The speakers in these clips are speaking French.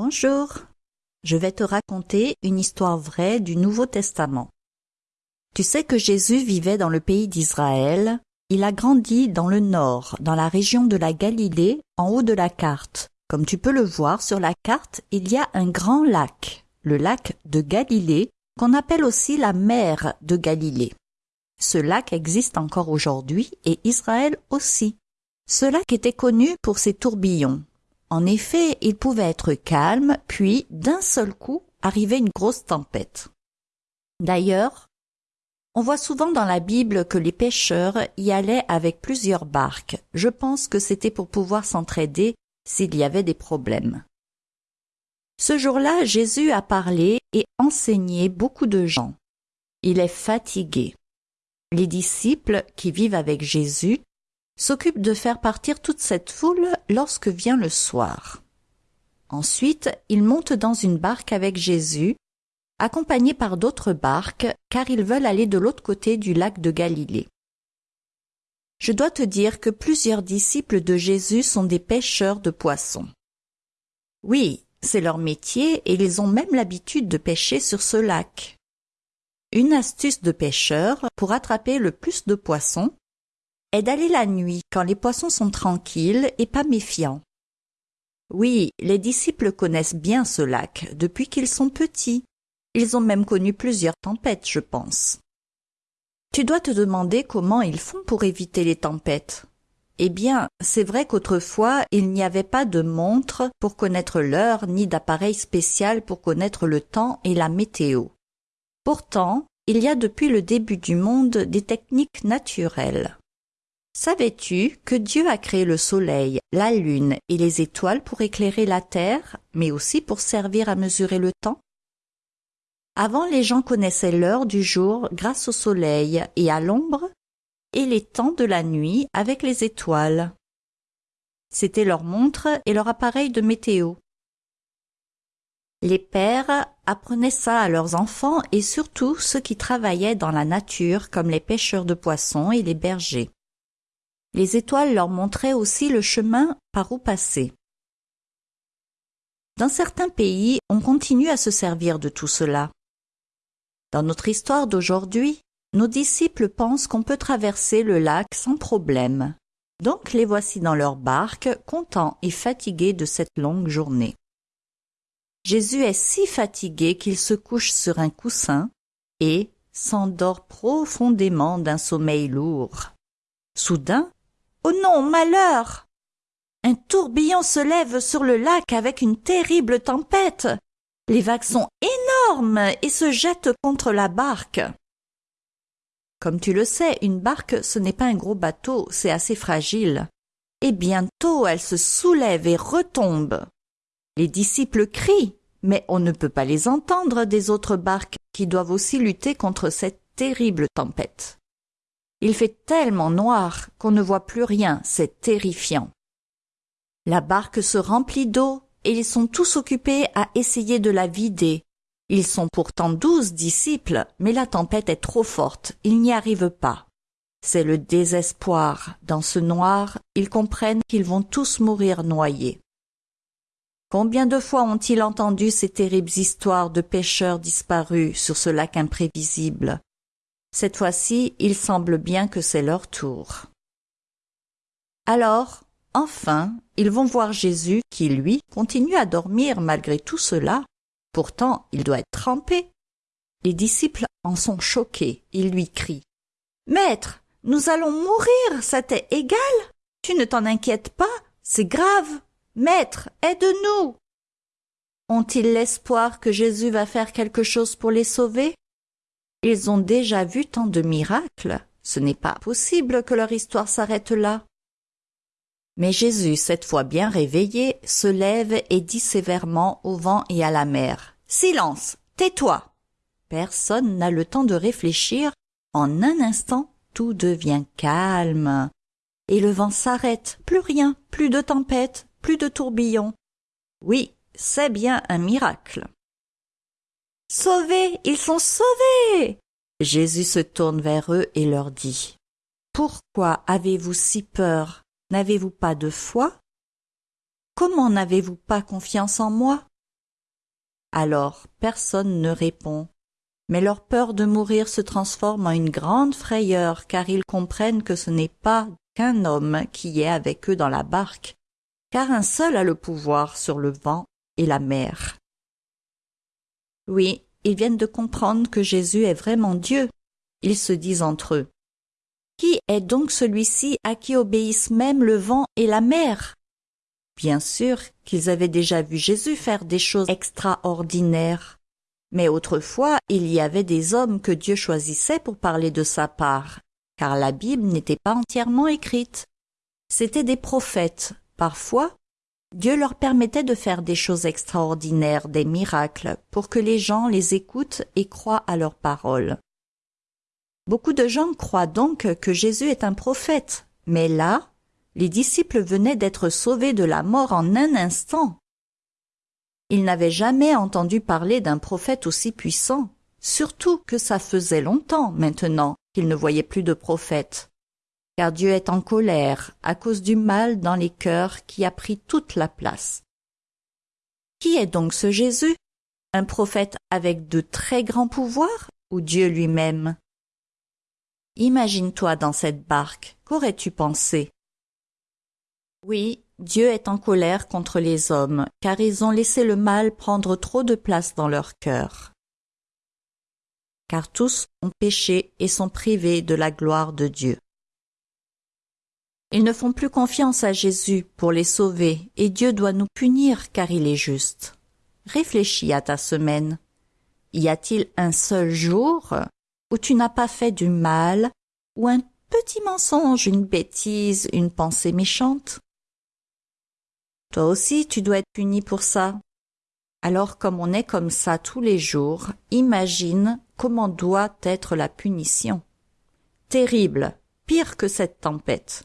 Bonjour. Je vais te raconter une histoire vraie du Nouveau Testament. Tu sais que Jésus vivait dans le pays d'Israël. Il a grandi dans le nord, dans la région de la Galilée, en haut de la carte. Comme tu peux le voir sur la carte, il y a un grand lac, le lac de Galilée, qu'on appelle aussi la mer de Galilée. Ce lac existe encore aujourd'hui et Israël aussi. Ce lac était connu pour ses tourbillons. En effet, il pouvait être calme, puis d'un seul coup arriver une grosse tempête. D'ailleurs, on voit souvent dans la Bible que les pêcheurs y allaient avec plusieurs barques. Je pense que c'était pour pouvoir s'entraider s'il y avait des problèmes. Ce jour-là, Jésus a parlé et enseigné beaucoup de gens. Il est fatigué. Les disciples qui vivent avec Jésus s'occupe de faire partir toute cette foule lorsque vient le soir. Ensuite, ils montent dans une barque avec Jésus, accompagnés par d'autres barques, car ils veulent aller de l'autre côté du lac de Galilée. Je dois te dire que plusieurs disciples de Jésus sont des pêcheurs de poissons. Oui, c'est leur métier et ils ont même l'habitude de pêcher sur ce lac. Une astuce de pêcheur pour attraper le plus de poissons est d'aller la nuit quand les poissons sont tranquilles et pas méfiants. Oui, les disciples connaissent bien ce lac depuis qu'ils sont petits. Ils ont même connu plusieurs tempêtes, je pense. Tu dois te demander comment ils font pour éviter les tempêtes. Eh bien, c'est vrai qu'autrefois, il n'y avait pas de montre pour connaître l'heure ni d'appareil spécial pour connaître le temps et la météo. Pourtant, il y a depuis le début du monde des techniques naturelles. Savais-tu que Dieu a créé le soleil, la lune et les étoiles pour éclairer la terre, mais aussi pour servir à mesurer le temps? Avant, les gens connaissaient l'heure du jour grâce au soleil et à l'ombre, et les temps de la nuit avec les étoiles. C'était leur montre et leur appareil de météo. Les pères apprenaient ça à leurs enfants et surtout ceux qui travaillaient dans la nature comme les pêcheurs de poissons et les bergers. Les étoiles leur montraient aussi le chemin par où passer. Dans certains pays, on continue à se servir de tout cela. Dans notre histoire d'aujourd'hui, nos disciples pensent qu'on peut traverser le lac sans problème. Donc les voici dans leur barque, contents et fatigués de cette longue journée. Jésus est si fatigué qu'il se couche sur un coussin et s'endort profondément d'un sommeil lourd. Soudain, Oh non, malheur. Un tourbillon se lève sur le lac avec une terrible tempête. Les vagues sont énormes et se jettent contre la barque. Comme tu le sais, une barque, ce n'est pas un gros bateau, c'est assez fragile. Et bientôt elle se soulève et retombe. Les disciples crient, mais on ne peut pas les entendre des autres barques qui doivent aussi lutter contre cette terrible tempête. Il fait tellement noir qu'on ne voit plus rien, c'est terrifiant. La barque se remplit d'eau et ils sont tous occupés à essayer de la vider. Ils sont pourtant douze disciples, mais la tempête est trop forte, ils n'y arrivent pas. C'est le désespoir. Dans ce noir, ils comprennent qu'ils vont tous mourir noyés. Combien de fois ont-ils entendu ces terribles histoires de pêcheurs disparus sur ce lac imprévisible? Cette fois-ci, il semble bien que c'est leur tour. Alors, enfin, ils vont voir Jésus qui, lui, continue à dormir malgré tout cela. Pourtant, il doit être trempé. Les disciples en sont choqués. Ils lui crient. Maître, nous allons mourir, ça t'est égal. Tu ne t'en inquiètes pas, c'est grave. Maître, aide-nous. Ont-ils l'espoir que Jésus va faire quelque chose pour les sauver? Ils ont déjà vu tant de miracles, ce n'est pas possible que leur histoire s'arrête là. Mais Jésus, cette fois bien réveillé, se lève et dit sévèrement au vent et à la mer. Silence. Tais-toi. Personne n'a le temps de réfléchir. En un instant, tout devient calme. Et le vent s'arrête. Plus rien, plus de tempête, plus de tourbillons. Oui, c'est bien un miracle. Sauvés, ils sont sauvés. Jésus se tourne vers eux et leur dit. Pourquoi avez-vous si peur? N'avez-vous pas de foi? Comment n'avez-vous pas confiance en moi? Alors personne ne répond. Mais leur peur de mourir se transforme en une grande frayeur car ils comprennent que ce n'est pas qu'un homme qui est avec eux dans la barque, car un seul a le pouvoir sur le vent et la mer. Oui, ils viennent de comprendre que Jésus est vraiment Dieu. Ils se disent entre eux. Qui est donc celui-ci à qui obéissent même le vent et la mer? Bien sûr qu'ils avaient déjà vu Jésus faire des choses extraordinaires. Mais autrefois, il y avait des hommes que Dieu choisissait pour parler de sa part, car la Bible n'était pas entièrement écrite. C'étaient des prophètes. Parfois, Dieu leur permettait de faire des choses extraordinaires, des miracles, pour que les gens les écoutent et croient à leurs paroles. Beaucoup de gens croient donc que Jésus est un prophète, mais là, les disciples venaient d'être sauvés de la mort en un instant. Ils n'avaient jamais entendu parler d'un prophète aussi puissant, surtout que ça faisait longtemps maintenant qu'ils ne voyaient plus de prophète. Car Dieu est en colère à cause du mal dans les cœurs qui a pris toute la place. Qui est donc ce Jésus? Un prophète avec de très grands pouvoirs ou Dieu lui-même? Imagine-toi dans cette barque, qu'aurais-tu pensé? Oui, Dieu est en colère contre les hommes, car ils ont laissé le mal prendre trop de place dans leur cœur. Car tous ont péché et sont privés de la gloire de Dieu. Ils ne font plus confiance à Jésus pour les sauver, et Dieu doit nous punir car il est juste. Réfléchis à ta semaine. Y a-t-il un seul jour où tu n'as pas fait du mal, ou un petit mensonge, une bêtise, une pensée méchante? Toi aussi, tu dois être puni pour ça. Alors comme on est comme ça tous les jours, imagine comment doit être la punition. Terrible, pire que cette tempête.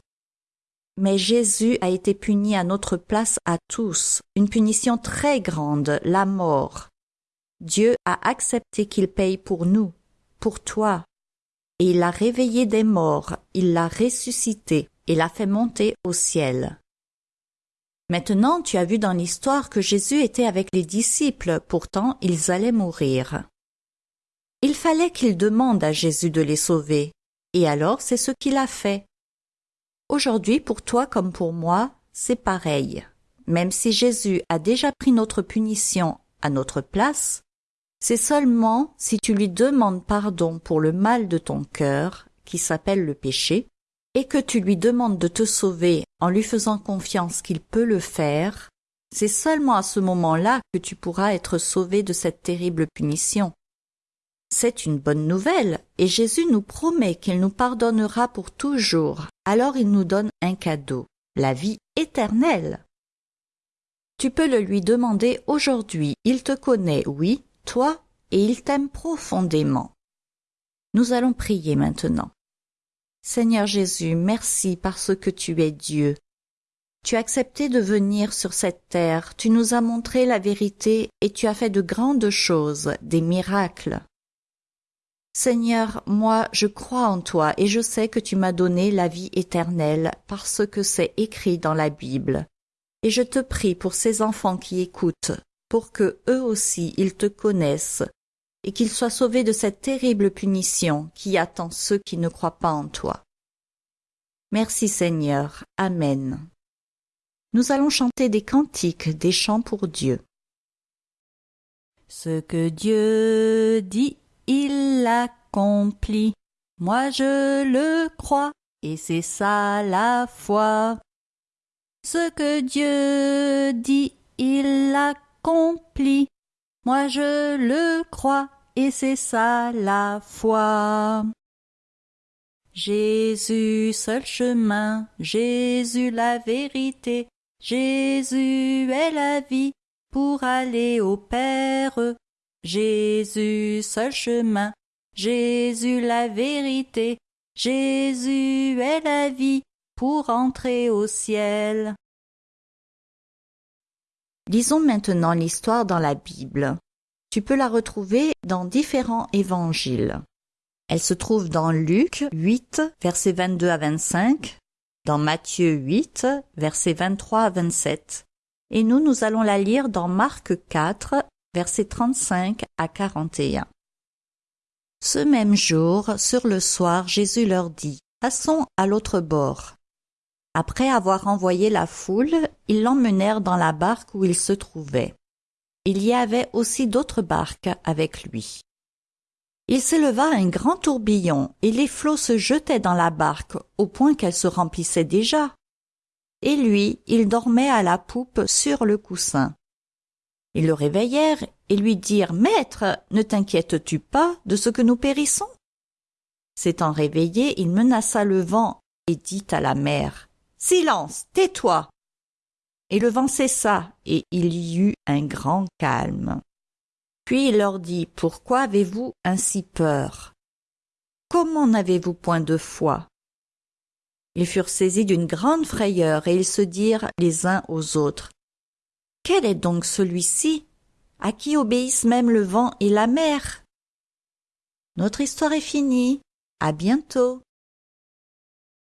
Mais Jésus a été puni à notre place à tous, une punition très grande, la mort. Dieu a accepté qu'il paye pour nous, pour toi, et il l'a réveillé des morts, il l'a ressuscité et l'a fait monter au ciel. Maintenant tu as vu dans l'histoire que Jésus était avec les disciples, pourtant ils allaient mourir. Il fallait qu'il demande à Jésus de les sauver, et alors c'est ce qu'il a fait. Aujourd'hui, pour toi comme pour moi, c'est pareil. Même si Jésus a déjà pris notre punition à notre place, c'est seulement si tu lui demandes pardon pour le mal de ton cœur, qui s'appelle le péché, et que tu lui demandes de te sauver en lui faisant confiance qu'il peut le faire, c'est seulement à ce moment-là que tu pourras être sauvé de cette terrible punition. C'est une bonne nouvelle, et Jésus nous promet qu'il nous pardonnera pour toujours. Alors il nous donne un cadeau, la vie éternelle. Tu peux le lui demander aujourd'hui, il te connaît, oui, toi, et il t'aime profondément. Nous allons prier maintenant. Seigneur Jésus, merci parce que tu es Dieu. Tu as accepté de venir sur cette terre, tu nous as montré la vérité et tu as fait de grandes choses, des miracles. Seigneur, moi je crois en toi et je sais que tu m'as donné la vie éternelle parce que c'est écrit dans la Bible. Et je te prie pour ces enfants qui écoutent, pour que eux aussi ils te connaissent et qu'ils soient sauvés de cette terrible punition qui attend ceux qui ne croient pas en toi. Merci Seigneur. Amen. Nous allons chanter des cantiques, des chants pour Dieu. Ce que Dieu dit, l'accomplit. Moi je le crois, et c'est ça la foi. Ce que Dieu dit, il l'accomplit. Moi je le crois, et c'est ça la foi. Jésus seul chemin, Jésus la vérité, Jésus est la vie pour aller au Père. Jésus seul chemin, Jésus la vérité, Jésus est la vie pour entrer au ciel. Lisons maintenant l'histoire dans la Bible. Tu peux la retrouver dans différents évangiles. Elle se trouve dans Luc 8, versets 22 à 25, dans Matthieu 8, versets 23 à 27. Et nous, nous allons la lire dans Marc 4, versets 35 à 41. Ce même jour, sur le soir, Jésus leur dit, Passons à l'autre bord. Après avoir envoyé la foule, ils l'emmenèrent dans la barque où il se trouvait. Il y avait aussi d'autres barques avec lui. Il s'éleva un grand tourbillon, et les flots se jetaient dans la barque, au point qu'elle se remplissait déjà. Et lui, il dormait à la poupe sur le coussin. Ils le réveillèrent et lui dirent Maître, ne t'inquiètes-tu pas de ce que nous périssons? S'étant réveillé, il menaça le vent et dit à la mer Silence, tais-toi! Et le vent cessa, et il y eut un grand calme. Puis il leur dit Pourquoi avez-vous ainsi peur Comment n'avez-vous point de foi? Ils furent saisis d'une grande frayeur, et ils se dirent les uns aux autres quel est donc celui-ci? À qui obéissent même le vent et la mer Notre histoire est finie. À bientôt.